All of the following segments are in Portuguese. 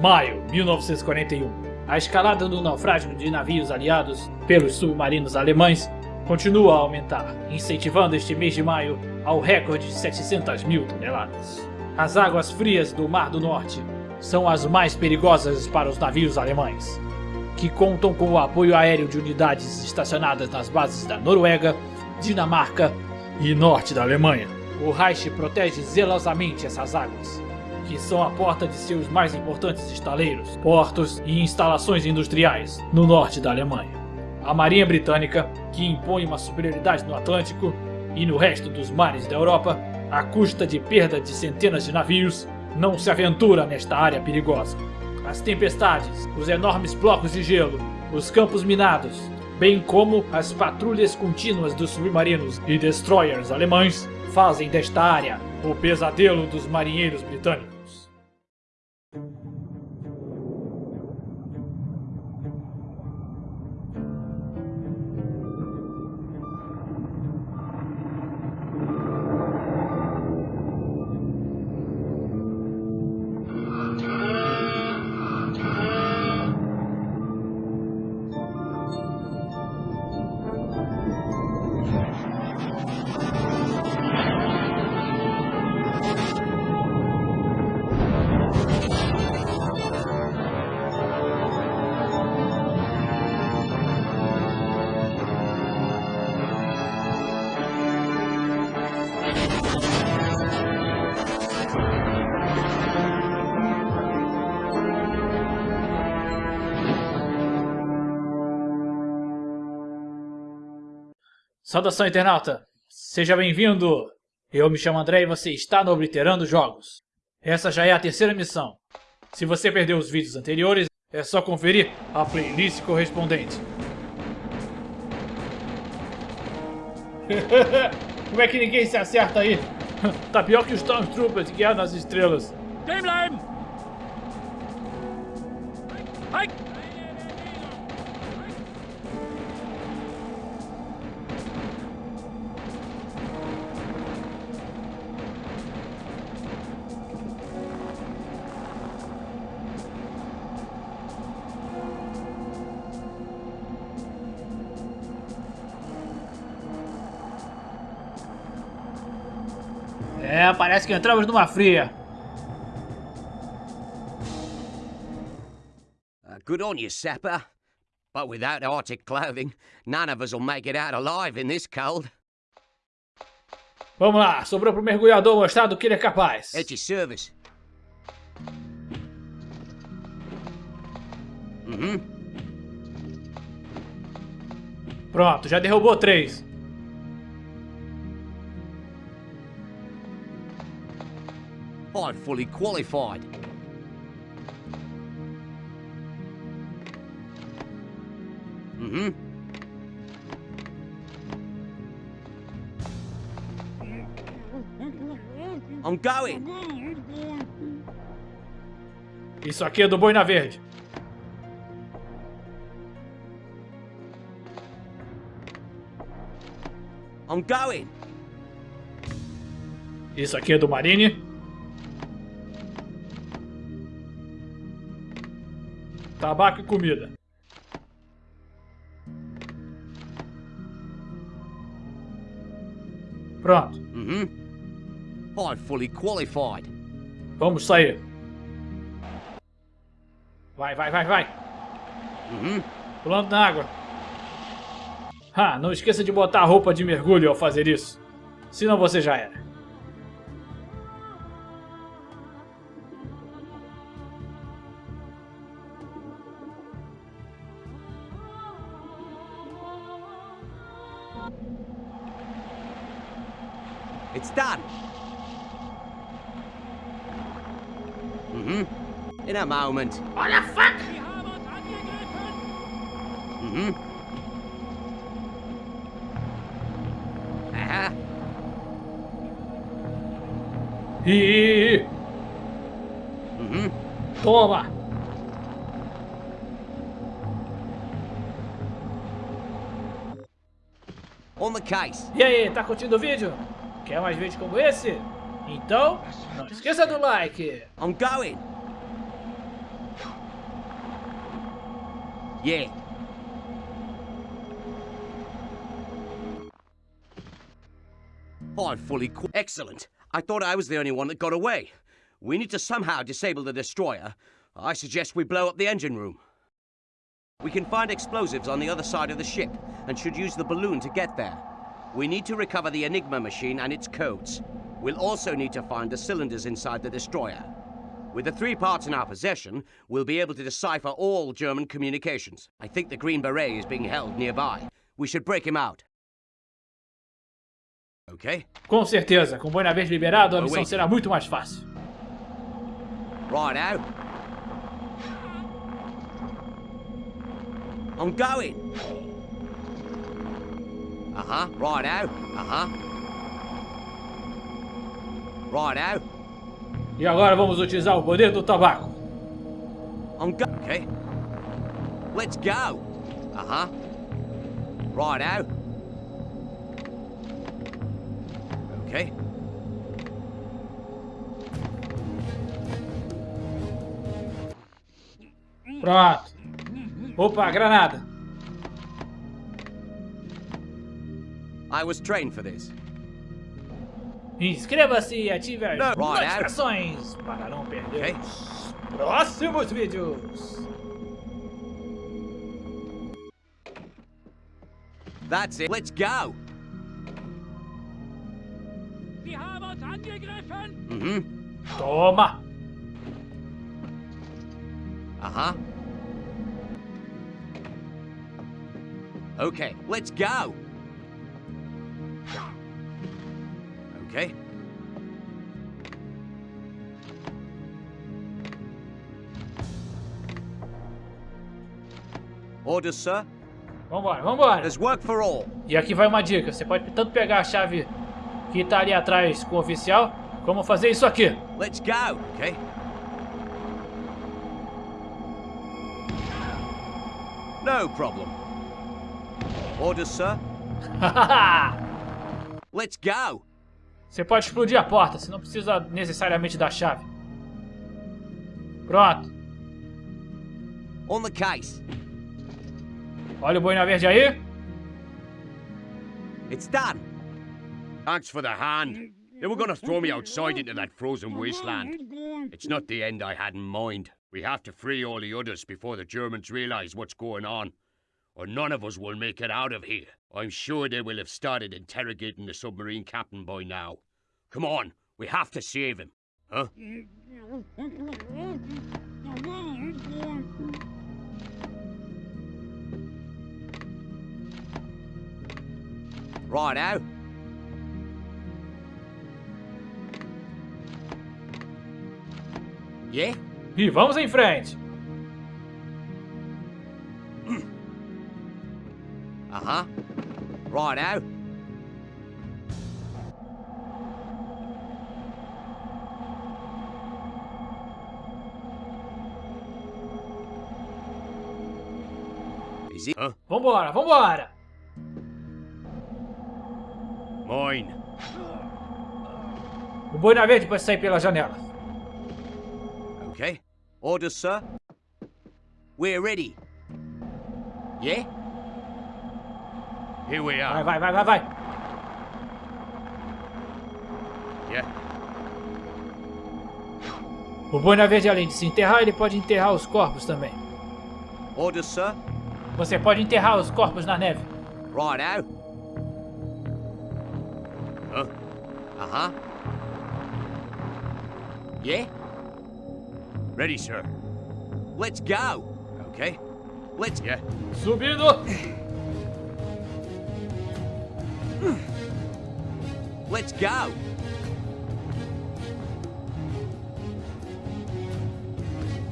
Maio 1941. A escalada do naufrágio de navios aliados pelos submarinos alemães continua a aumentar, incentivando este mês de maio ao recorde de 700 mil toneladas. As águas frias do Mar do Norte são as mais perigosas para os navios alemães, que contam com o apoio aéreo de unidades estacionadas nas bases da Noruega, Dinamarca e norte da Alemanha. O Reich protege zelosamente essas águas, que são a porta de seus mais importantes estaleiros, portos e instalações industriais no norte da Alemanha. A Marinha Britânica, que impõe uma superioridade no Atlântico e no resto dos mares da Europa, à custa de perda de centenas de navios, não se aventura nesta área perigosa. As tempestades, os enormes blocos de gelo, os campos minados, bem como as patrulhas contínuas dos submarinos e destroyers alemães, fazem desta área o pesadelo dos marinheiros britânicos. Saudação, internauta! Seja bem-vindo! Eu me chamo André e você está no Obliterando Jogos. Essa já é a terceira missão. Se você perdeu os vídeos anteriores, é só conferir a playlist correspondente. Como é que ninguém se acerta aí? tá pior que os Stormtroopers guiados nas estrelas. Stehen bleiben! Parece que entramos numa fria. Uh, good on you, Sapper. But without Arctic clothing, none of us will make it out alive in this cold. Vamos lá, sobrou pro mergulhador mostrar do que ele é capaz. At your service. Uhum. Pronto, já derrubou três. I'm fully qualified. Mm-hmm. I'm going. Isso aqui é do Boina Verde. I'm going. Isso aqui é do Marine. Tabaco e comida. Pronto. Uhum. I'm fully qualified. Vamos sair. Vai, vai, vai, vai. Uhum. Pulando na água. Ah, não esqueça de botar a roupa de mergulho ao fazer isso. Senão você já era. A moment. What the fuck? Mm-hmm. Aha. E Mm-hmm. toma. On the case. E aí, tá curtindo o vídeo? Quer mais vídeos como esse? Então, não esqueça do like. I'm going. Yeah. I'm fully Excellent. I thought I was the only one that got away. We need to somehow disable the destroyer. I suggest we blow up the engine room. We can find explosives on the other side of the ship, and should use the balloon to get there. We need to recover the Enigma machine and its codes. We'll also need to find the cylinders inside the destroyer. With the three parts in our possession, we'll be able to decipher all German communications. I think the Green Beret is being held nearby. We should break him out. Okay? Com certeza, com Verde liberado, a missão será muito mais fácil. Right out. I'm going. Uh huh. Right out. Uh huh. Right out. E agora vamos utilizar o poder do tabaco. Okay. Let's go. Uh huh. Right out. Okay. Pronto. Opa, granada. I was trained for this. Inscreva-se e ative as Não, notificações para não perder Ok. os próximos vídeos. That's it. Let's go. Sie haben uns angegriffen! Hmm. Toma. Uh huh. Okay, let's go. Okay. Orders, sir. Vambora, vambora. There's work for all. E aqui vai uma dica. Você pode tanto pegar a chave que tá ali atrás com o oficial, como fazer isso aqui. Let's go. Okay. No problem. Orders, sir. Let's go. Você pode explodir a porta, você não precisa necessariamente da chave. Pronto. On the case. Olha o boina verde aí. It's done. Thanks for the hand. They were gonna throw me outside into that frozen wasteland. It's not the end I had in mind. We have to free all the others before the Germans realize what's going on. Or none of us will make it out of here. I'm sure they will have started interrogating the submarine captain by now. Come on, we have to save him. Huh? Right out. Yeah? E vamos em frente. Uh huh. Right out. Huh? Vambora, vambora. Mine. O boina verde pode sair pela janela. Okay. Orders, sir. We're ready. Yeah? Here we Vai, are. vai, vai, vai, vai. Yeah. O boina verde, além de se enterrar, ele pode enterrar os corpos também. Orders, sir. Você pode enterrar os corpos na neve. Right out. Huh? Uh huh. Yeah? Ready, sir. Let's go. Okay. Let's Yeah. Subindo. let's go.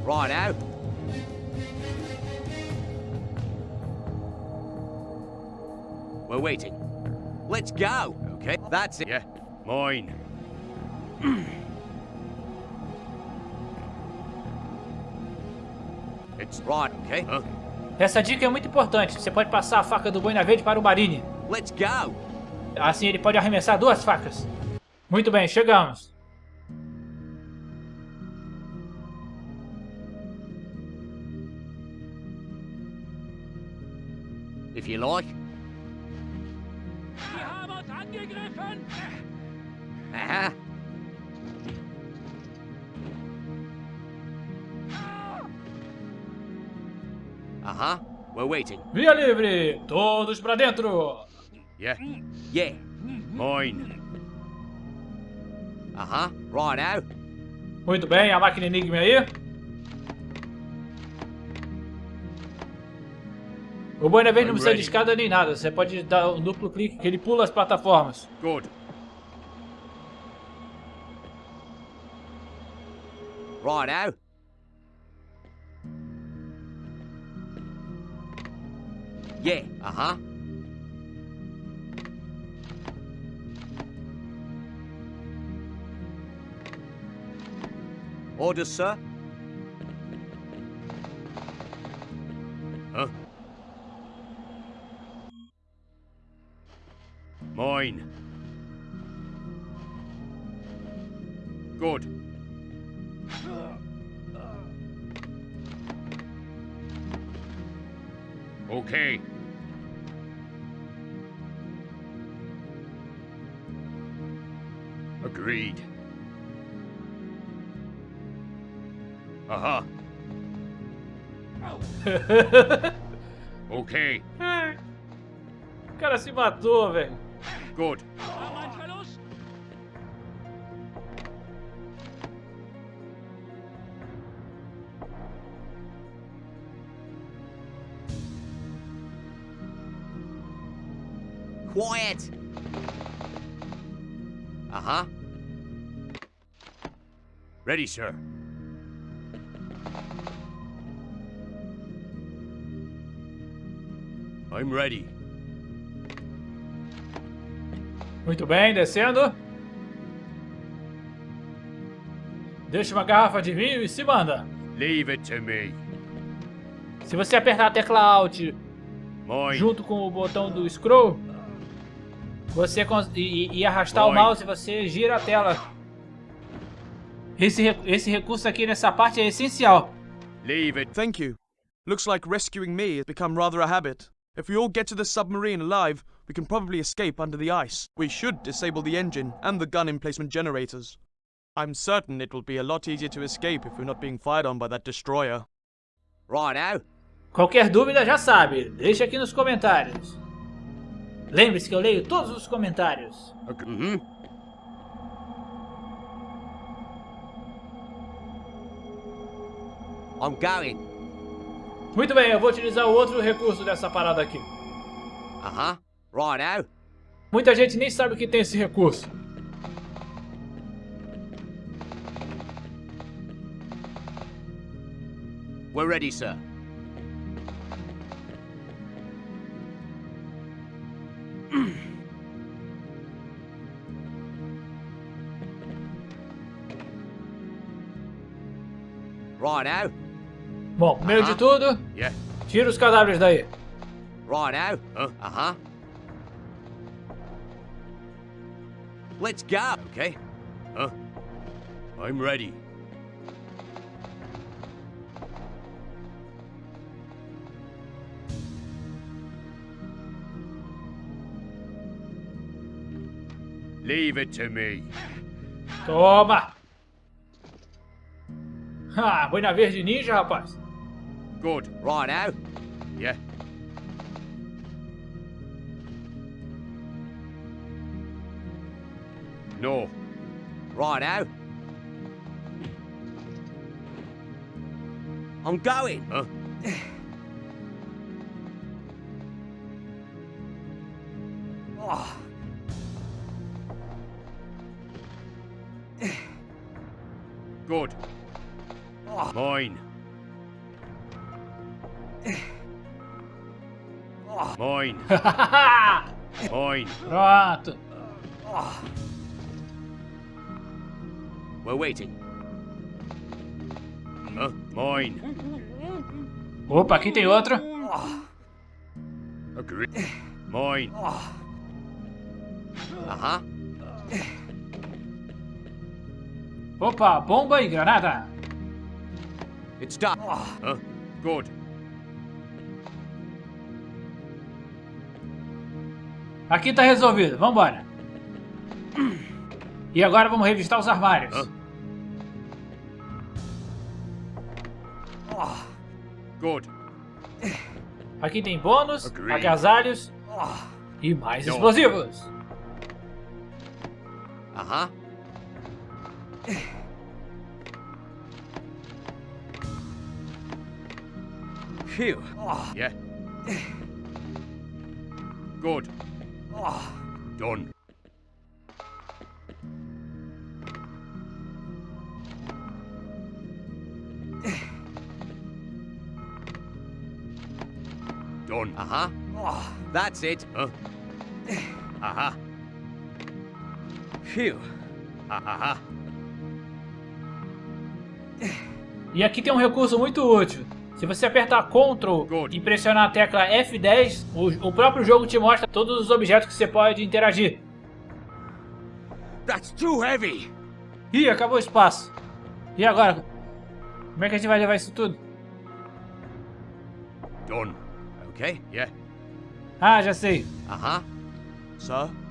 Right We're waiting. Let's go. Okay. That's it. Yeah. Mine. it's Right. Okay. Huh? Essa dica é muito importante. Você pode passar a faca do boina verde para o Marine. Let's go. Assim ele pode arremessar duas facas. Muito bem, chegamos. if you like. Angegriffen! Uh-huh. Uh-huh. We're waiting. Via livre! Todos pra dentro! Yeah? Yeah. Mine. Uh-huh. Righto. Muito bem, a máquina Enigma aí. O ver não precisa de escada nem nada. Você pode dar um duplo clique que ele pula as plataformas. Good. Righto. Yeah, uh-huh. Orders, sir? Mine. Good. Okay. Agreed. Aha. Okay. O cara se matou, velho. Good. War mein Verlust! Quiet! Uh-huh. Ready, sir. I'm ready. Muito bem, descendo. Deixa uma garrafa de vinho e se manda. Leave it to me. Se você apertar a tecla Alt Mine. junto com o botão do scroll, você e, e arrastar o mouse, você gira a tela. Esse, re- esse recurso aqui nessa parte é essencial. Leave it. Thank you. Looks like rescuing me has become rather a habit. If we all get to the submarine alive, we can probably escape under the ice. We should disable the engine and the gun emplacement generators. I'm certain it will be a lot easier to escape if we're not being fired on by that destroyer. Righto. Qualquer dúvida já sabe, deixa aqui nos comentários. Lembre-se que eu leio todos os comentários. Mm-hmm. I'm going. Muito bem, eu vou utilizar outro recurso dessa parada aqui. Uh-huh. Righto. Muita gente nem sabe que tem esse recurso. We're ready, sir. Righto. Bom, primeiro de tudo, Yeah. tira os cadáveres daí. Righto. Huh? Uh-huh. Let's go. Okay. Huh? I'm ready. Leave it to me. Toma! Ah, boina verde ninja, rapaz. Good. Righto. Yeah. No. Righto. I'm going. Huh? Oh. Good. Ah. Mine. Mine. Mine. Pronto. We're waiting. Mine. Opa, aqui tem outro. Mine. Uh-huh. Opa, bomba e granada. It's done. Huh? Good. Aqui tá resolvido, vambora. E agora vamos revistar os armários. Hã? Good. Aqui tem bônus, Agreed. agasalhos e mais explosivos. Uh-huh. Phew. Yeah. Good. Done. Done. Uh-huh. That's it. Huh? Aha. Phew. E aqui tem um recurso muito útil. Se você apertar Ctrl e pressionar a tecla F10, o, o próprio jogo te mostra todos os objetos que você pode interagir. That's too heavy. Ih, acabou o espaço. E agora? Como é que a gente vai levar isso tudo? Done. Okay. Yeah. Ah, já sei. Uh-huh. Sir? Huh?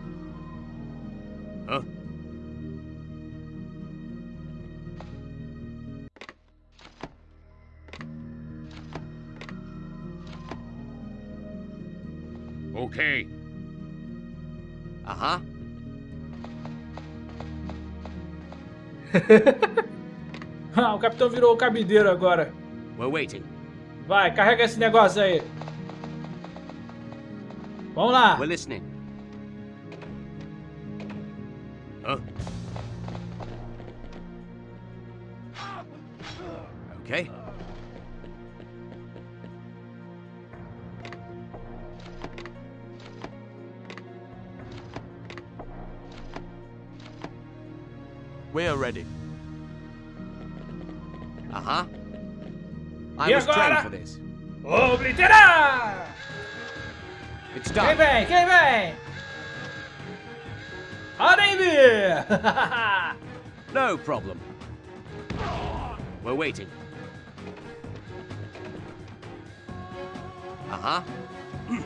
Okay. Uh-huh. Ah, o capitão virou o cabideiro agora. We're waiting. Vai, carrega esse negócio aí. Vamos lá. We're listening. Huh? Okay. We're ready. Uh-huh. I E was trained for this. Obliterar! It's done. vem? Quem vem? Podem vir! No problem. We're waiting. Uh-huh.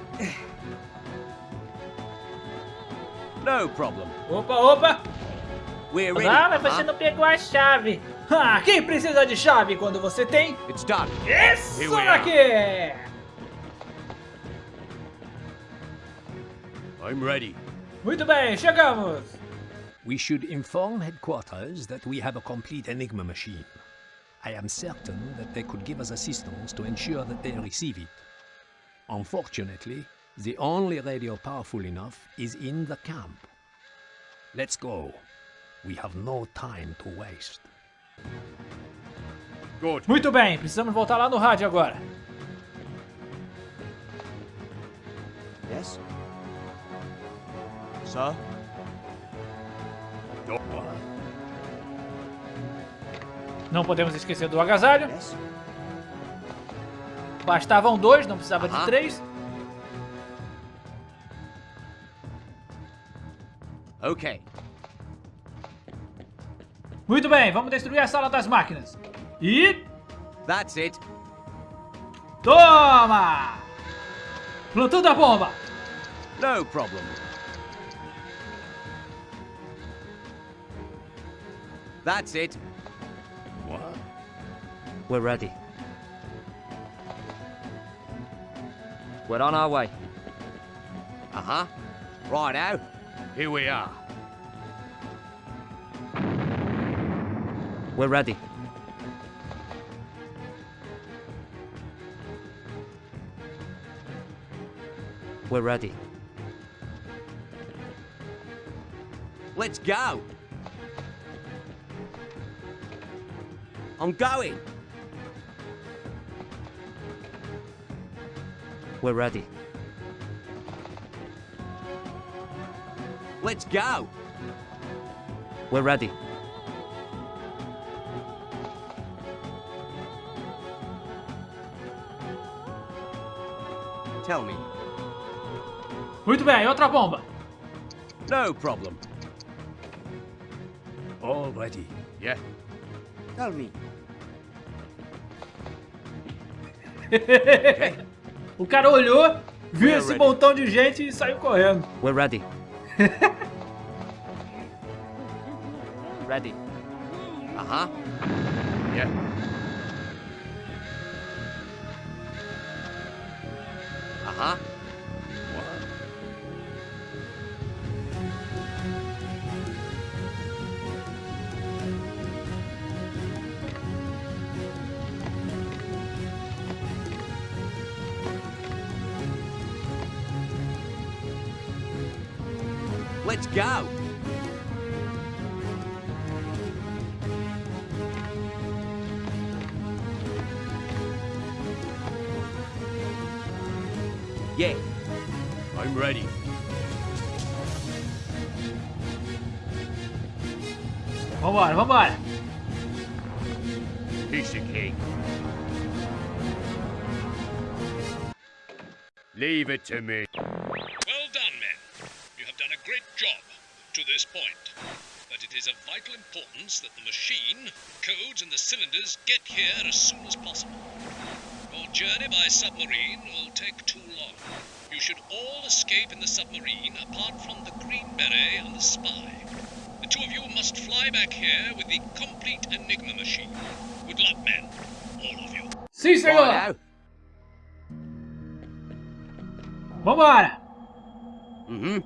no problem. opa, opa! We're ready. Ah, mas você não pegou a chave. Ah, quem precisa de chave quando você tem? It's done. Isso daqui! I'm ready. Muito bem, chegamos! We should inform headquarters that we have a complete Enigma machine. I am certain that they could give us assistance to ensure that they receive it. Unfortunately, the only radio powerful enough is in the camp. Let's go. We have no time to waste. Good. Muito bem, precisamos voltar lá no rádio agora. Yes? Sir? Não podemos esquecer do agasalho. Yes? Bastavam dois, não precisava de Aham. três. Okay. Muito bem, vamos destruir a sala das máquinas. E... That's it. Toma! Plantando a bomba! No problem. That's it. What? We're ready. We're on our way. Uh-huh. Righto. Here we are. We're ready. We're ready. Let's go. I'm going. We're ready. Let's go. We're ready. Tell me. Muito bem, outra bomba. No problem. All ready. Yeah. Tell me. O cara olhou, viu We're esse ready. montão de gente e saiu correndo. We're ready. ready. Uh-huh. Yeah. Let's go. Yeah, I'm ready. Vambora, vambora. Piece of cake. Leave it to me. It is of vital importance that the machine, codes, and the cylinders get here as soon as possible. Your journey by submarine will take too long. You should all escape in the submarine apart from the Green Beret and the spy. The two of you must fly back here with the complete Enigma machine. Good luck, men. All of you. Sim, senhor. Righto. Vambora. Mm-hmm.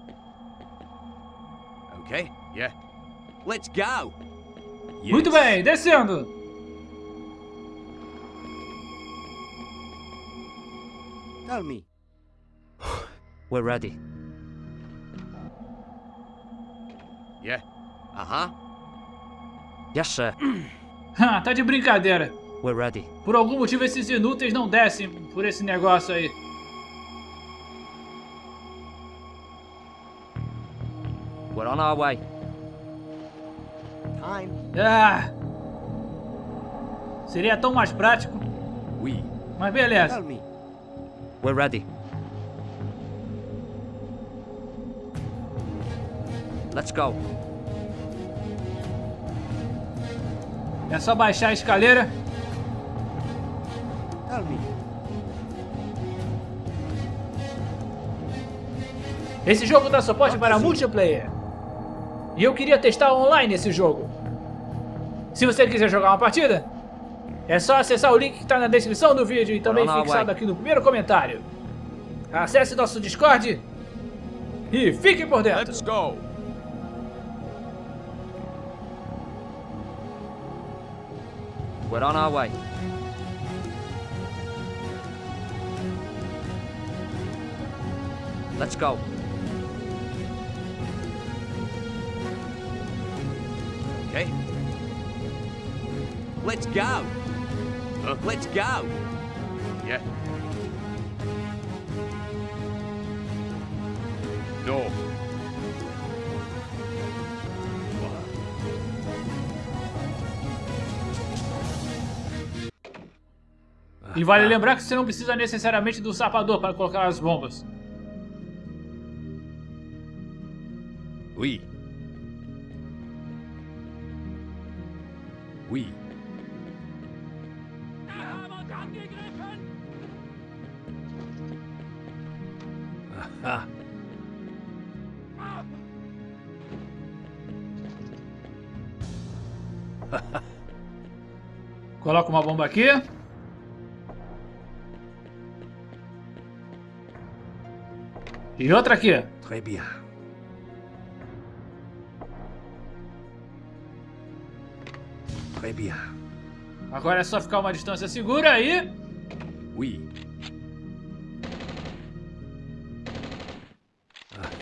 Okay, Yeah. Let's go. Muito bem, descendo. Tell me. We're ready. Yeah. Uh-huh. Yes, sir. Ah, tá de brincadeira. We're ready. Por algum motivo esses inúteis não descem por esse negócio aí. We're on our way. Ah! Seria tão mais prático, We. mas beleza. Tell me. We're ready. Let's go. É só baixar a escaleira. Tell me. Esse jogo dá suporte para multiplayer. E eu queria testar online esse jogo. Se você quiser jogar uma partida, é só acessar o link que está na descrição do vídeo e também fixado aqui no primeiro comentário. Acesse nosso Discord e fique por dentro. Let's go. We're on our way. Let's go. Okay. Let's go. Huh? Let's go. Yeah. No. E vale lembrar que você não precisa necessariamente do sapador para colocar as bombas. Oui. Oui. Coloca uma bomba aqui. E outra aqui. Très bien. Très bien. Agora é só ficar uma distância segura aí. Oui.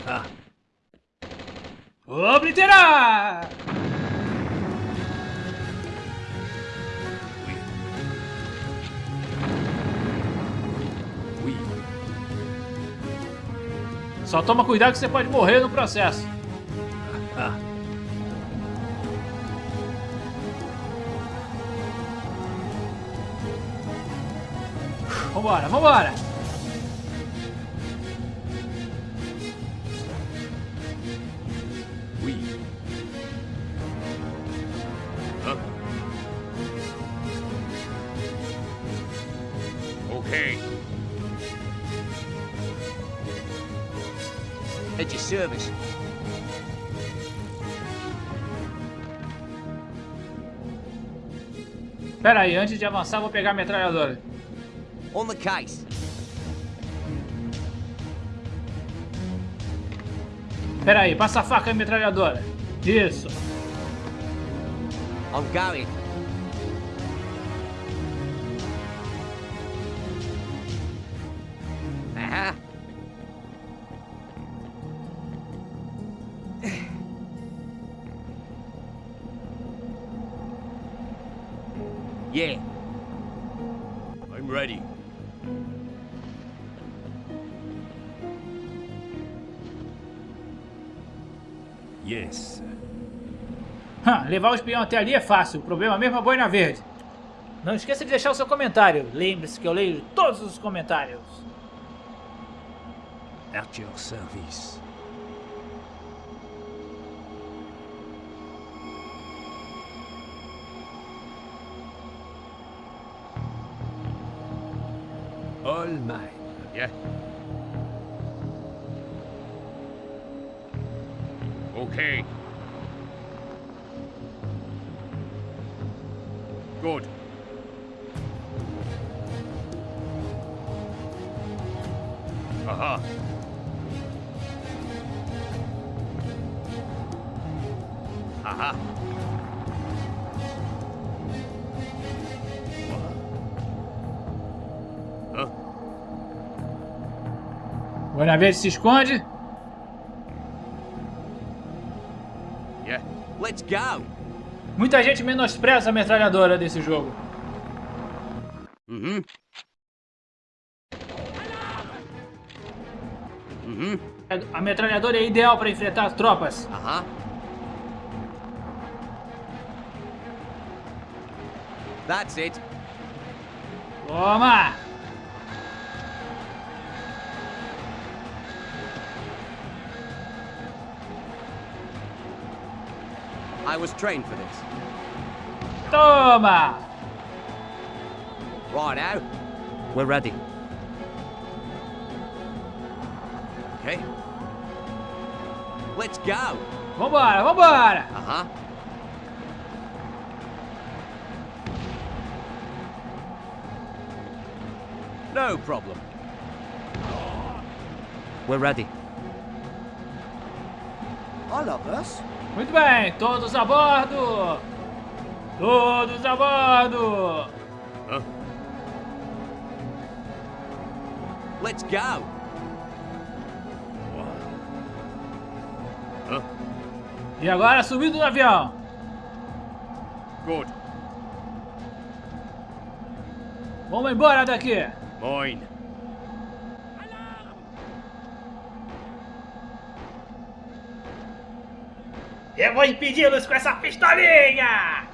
Ah. Obliterar! Só toma cuidado que você pode morrer no processo. Vambora, vambora! At your service. Pera aí, antes de avançar, vou pegar a metralhadora. On the case. Pera aí, passa a faca e metralhadora. Isso. I'm going. Levar o espião até ali é fácil, o problema mesmo é a boina verde. Não esqueça de deixar o seu comentário. Lembre-se que eu leio todos os comentários. At your service. All mine. Yeah? Okay. Good. Aha. Aha. Hã? Boina verde se esconde. Yeah. Let's go. Muita gente menospreza a metralhadora desse jogo. Mm-hmm. Mm-hmm. A metralhadora é ideal para enfrentar as tropas. Uh-huh. That's it. Toma! I was trained for this. Toma! Right now. We're ready. Okay. Let's go. Vambora, vambora! Uh-huh. No problem. We're ready. All of us? Muito bem, todos a bordo! Todos a bordo! Huh? Let's go. Huh? E agora subindo no avião. Good. Vamos embora daqui. Mine. Eu vou impedi-los com essa pistolinha!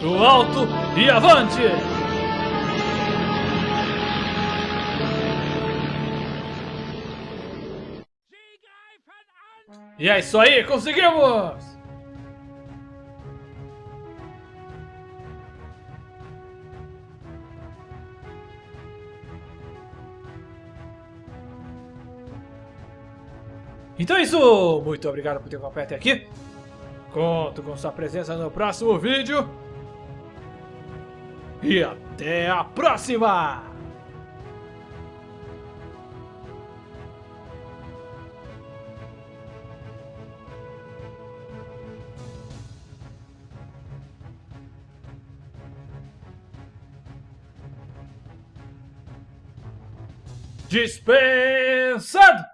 Do alto e avante! E é isso aí, conseguimos! Então é isso! Muito obrigado por ter acompanhado até aqui. Conto com sua presença no próximo vídeo. E até a próxima! Dispensado!